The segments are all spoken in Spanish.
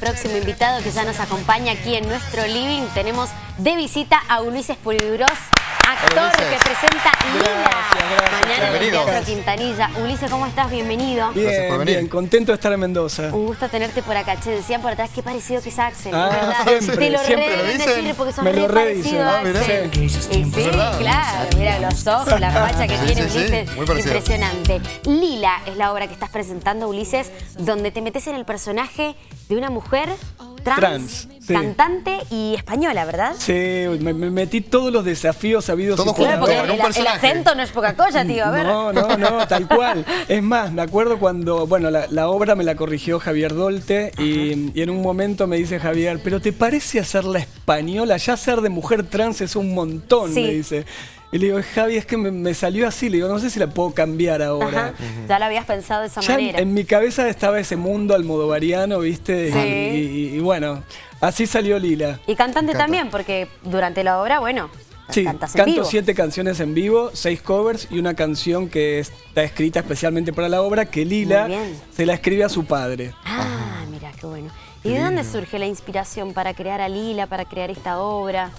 próximo invitado que ya nos acompaña aquí en nuestro living. Tenemos de visita a Ulises Poliduros, actor que presenta Lila mañana en el Teatro Quintanilla. Ulises, ¿cómo estás? Bienvenido. Bien, bien, contento de estar en Mendoza. Un gusto tenerte por acá. Che, decían por atrás, qué parecido que es Axel, ah, ¿verdad? Siempre, Te lo siempre re dicen. decir porque Me lo re re parecido dicen. a Ah, mirá. Axel. Sí. Claro, mira los ojos, la facha que Sí, tiene sí, sí, Ulises, muy impresionante. Lila es la obra que estás presentando, Ulises, donde te metes en el personaje de una mujer trans, Trans, sí. cantante y española, ¿verdad? Sí, me, me metí todos los desafíos sabidos Todo y Claro, porque el, acento no es poca cosa, tío, a ver. No, no, no, tal cual. Es más, me acuerdo cuando, bueno, la, la obra me la corrigió Javier Dolte y, y en un momento me dice Javier, pero ¿te parece hacerla española? Ya ser de mujer trans es un montón, Sí. me dice. Y le digo, Javi, es que me, me salió así, le digo, no sé si la puedo cambiar ahora. Ajá. Ya lo habías pensado de esa Ya manera. en mi cabeza estaba ese mundo almodovariano, ¿viste? Y- Sí. Y, y bueno, así salió Lila. Y cantante también, porque durante la obra, bueno, Sí, cantas en canto vivo. siete canciones en vivo, seis covers y una canción que está escrita especialmente para la obra que Lila se la escribe a su padre. Ah, mira, qué bueno. ¿Y de dónde surge la inspiración para crear a Lila, para crear esta obra?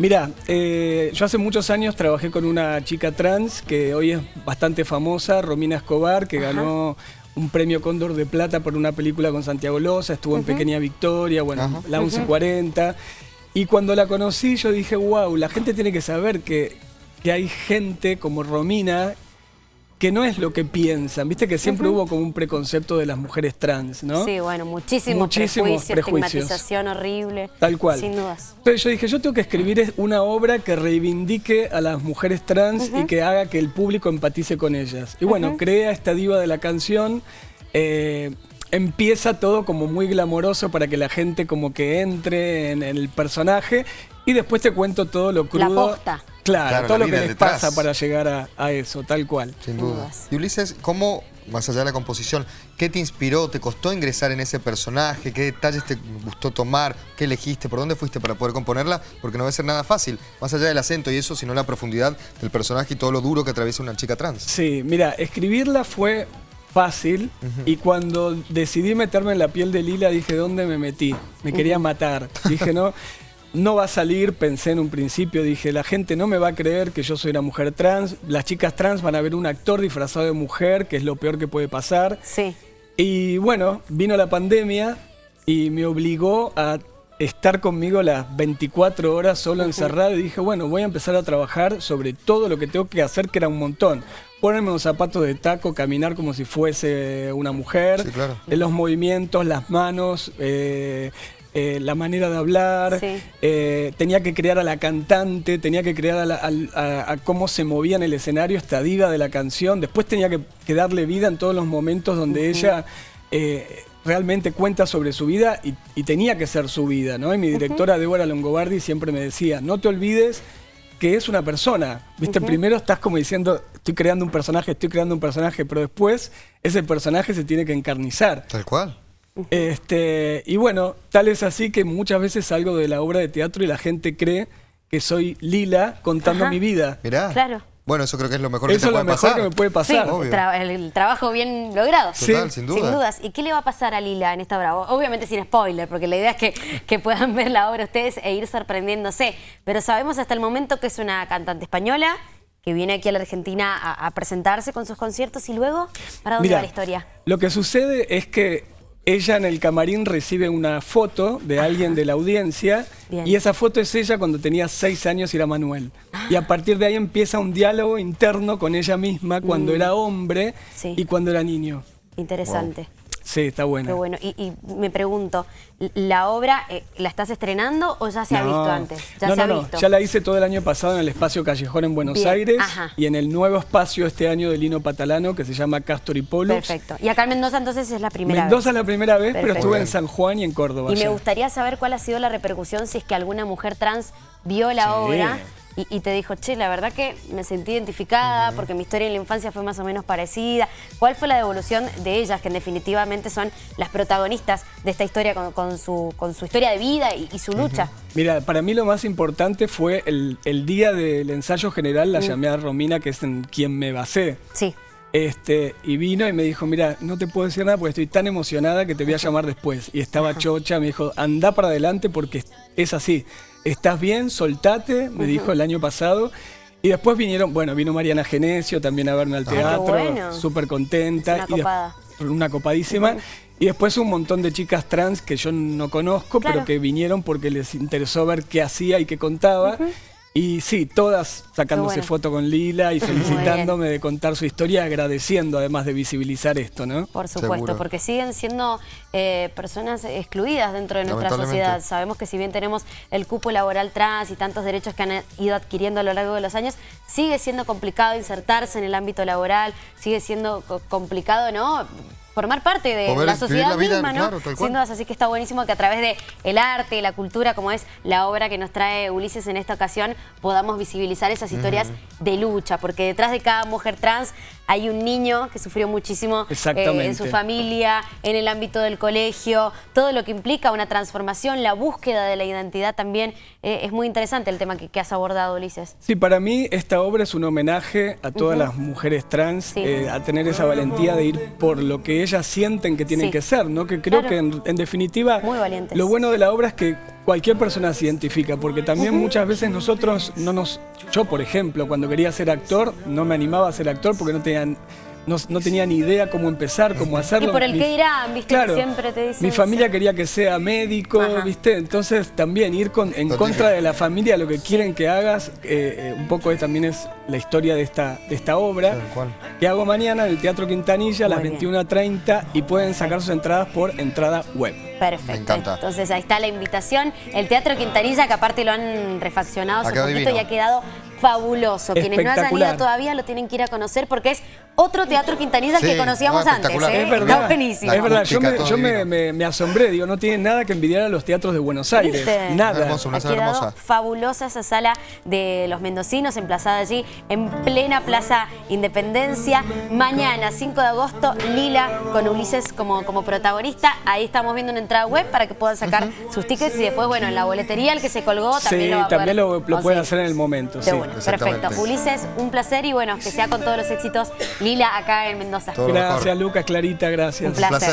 Mira, eh, yo hace muchos años trabajé con una chica trans que hoy es bastante famosa, Romina Escobar, que ganó un premio Cóndor de Plata por una película con Santiago Loza, estuvo en Pequeña Victoria, bueno, Ajá. la 1140. Y cuando la conocí yo dije, wow, la gente tiene que saber que, que hay gente como Romina que no es lo que piensan. Viste que siempre hubo como un preconcepto de las mujeres trans, ¿no? Sí, bueno, muchísimos, Muchísimos prejuicios, prejuicios. estigmatización horrible. Tal cual. Sin dudas. Entonces yo dije, yo tengo que escribir es- una obra que reivindique a las mujeres trans y que haga que el público empatice con ellas. Y bueno, crea esta diva de la canción. eh, empieza todo como muy glamoroso para que la gente como que entre en, el personaje y después te cuento todo lo crudo. posta. Claro, Claro, todo la lo que les detrás. pasa para llegar a, a eso, tal cual. Sin duda. dudas. Y Ulises, ¿cómo, más allá de la composición, qué te inspiró? ¿Te costó ingresar en ese personaje? ¿Qué detalles te gustó tomar? ¿Qué elegiste? ¿Por dónde fuiste para poder componerla? Porque no va a ser nada fácil, más allá del acento y eso, sino la profundidad del personaje y todo lo duro que atraviesa una chica trans. Sí, mira, escribirla fue fácil y cuando decidí meterme en la piel de Lila dije, ¿dónde me metí? Me quería matar. Dije, no, no va a salir, pensé en un principio, dije, la gente no me va a creer que yo soy una mujer trans, las chicas trans van a ver un actor disfrazado de mujer, que es lo peor que puede pasar. Sí. Y bueno, vino la pandemia y me obligó a estar conmigo las 24 horas solo encerrado y dije, bueno, voy a empezar a trabajar sobre todo lo que tengo que hacer, que era un montón. Ponerme unos zapatos de taco, caminar como si fuese una mujer, Sí, claro. los movimientos, las manos, eh, eh, la manera de hablar, Sí. eh, tenía que crear a la cantante, tenía que crear a, la- al- a- a cómo se movía en el escenario esta diva de la canción, después tenía que, que darle vida en todos los momentos donde ella eh, realmente cuenta sobre su vida y, y tenía que ser su vida, ¿no? Y mi directora Débora Longobardi siempre me decía, no te olvides que es una persona, ¿viste? Primero estás como diciendo, estoy creando un personaje, estoy creando un personaje, pero después ese personaje se tiene que encarnizar. Tal cual. Este, y bueno, tal es así que muchas veces salgo de la obra de teatro y la gente cree que soy Lila contando Ajá. mi vida. Mirá. Claro. Bueno, eso creo que es lo mejor Eso que te es lo puede mejor pasar. que me puede Sí, pasar. Tra- el, trabajo bien logrado. Total, Sí. sin duda. Sin dudas. ¿Y qué le va a pasar a Lila en esta obra? Obviamente sin spoiler, porque la idea es que, que puedan ver la obra ustedes e ir sorprendiéndose. Pero sabemos hasta el momento que es una cantante española que viene aquí a la Argentina a, a presentarse con sus conciertos y luego, ¿para dónde va la historia? Lo que sucede es que ella en el camarín recibe una foto de alguien de la audiencia Bien. y esa foto es ella cuando tenía seis años y era Manuel. Y a partir de ahí empieza un diálogo interno con ella misma cuando era hombre Mm. Sí. y cuando era niño. Interesante. Sí, está buena. Qué bueno. Y, y me pregunto, ¿la obra eh, la estás estrenando o ya se ha visto antes? Ya no, se ha no. visto. Ya la hice todo el año pasado en el espacio Callejón en Buenos Bien, Aires ajá. y en el nuevo espacio este año de Lino Patalano que se llama Castor y Pollux. Perfecto. Y acá en Mendoza entonces es la primera Mendoza vez. la primera vez, pero estuve en San Juan y en Córdoba. Y me gustaría saber cuál ha sido la repercusión si es que alguna mujer trans vio la Sí. obra y, y te dijo, che, la verdad que me sentí identificada porque mi historia en la infancia fue más o menos parecida. ¿Cuál fue la devolución de ellas, que en definitivamente son las protagonistas de esta historia con, con su, con su historia de vida y, y su lucha? Mira, para mí lo más importante fue el, el día del ensayo general, Mm. la llamé a Romina, que es en quien me basé. Sí. Este, y vino y me dijo, mira, no te puedo decir nada porque estoy tan emocionada que te voy a llamar después. Y estaba chocha, me dijo, anda para adelante porque es así. ¿Estás bien? Soltate, me dijo el año pasado. Y después vinieron, bueno, vino Mariana Genesio también a verme al Ah, teatro, bueno. súper contenta. Una y copada. una copadísima. Y después un montón de chicas trans que yo no conozco, Claro. pero que vinieron porque les interesó ver qué hacía y qué contaba. Y sí, todas sacándose bueno. foto con Lila y felicitándome de contar su historia, agradeciendo además de visibilizar esto, ¿no? Por supuesto, Seguro. porque siguen siendo eh, personas excluidas dentro de nuestra sociedad. Sabemos que si bien tenemos el cupo laboral trans y tantos derechos que han ido adquiriendo a lo largo de los años, sigue siendo complicado insertarse en el ámbito laboral, sigue siendo co- complicado, ¿no? Formar parte de Poder la sociedad la vida, misma, ¿no? claro. Sin dudas, así que está buenísimo que a través de el arte la cultura, como es la obra que nos trae Ulises en esta ocasión, podamos visibilizar esas historias de lucha, porque detrás de cada mujer trans hay un niño que sufrió muchísimo eh, en su familia, en el ámbito del colegio, todo lo que implica una transformación, la búsqueda de la identidad también. eh, es muy interesante el tema que, que has abordado, Ulises. Sí, para mí esta obra es un homenaje a todas las mujeres trans, Sí. eh, a tener esa valentía de ir por lo que ellas sienten que tienen Sí. que ser, ¿no? Que creo Claro. que en, en definitiva lo bueno de la obra es que cualquier persona se identifica, porque también muchas veces nosotros no nos... Yo, por ejemplo, cuando quería ser actor, no me animaba a ser actor porque no tenían... No, no tenía ni idea cómo empezar, cómo hacerlo. Y por el Mi- qué dirán, ¿viste? Claro, Siempre te dicen, mi familia sí. quería que sea médico, Ajá. ¿viste? Entonces también ir con, en contra de la familia, lo que quieren que hagas, eh, eh, un poco es, también es la historia de esta, de esta obra, que hago mañana en el Teatro Quintanilla a las Muy bien. 21.30 y pueden sacar sus entradas por entrada web. Perfecto. Me encanta. Entonces ahí está la invitación. El Teatro Quintanilla, que aparte lo han refaccionado hace Ha quedado poquito y divino. ha quedado fabuloso. Quienes no hayan ido todavía lo tienen que ir a conocer porque es otro Teatro Quintanilla Sí, que conocíamos no, antes. ¿eh? Es verdad, Está buenísimo. es verdad. Yo, me, todo yo me- divino. me- me asombré, digo, no tiene nada que envidiar a los teatros de Buenos Aires, ¿Viste? nada. Hermoso, una Ha quedado hermosa. fabulosa esa sala de los mendocinos, emplazada allí en plena Plaza Independencia. Mañana, 5 de agosto, Lila con Ulises como, como protagonista. Ahí estamos viendo una entrada web para que puedan sacar sus tickets y después, bueno, en la boletería, el que se colgó también Sí, lo va a también poder lo, lo pueden hacer en el momento. De sí. Perfecto. Ulises, un placer y bueno, que sea con todos los éxitos Lila acá en Mendoza. Todo. Gracias, Lucas, Clarita, gracias. Un placer. placer.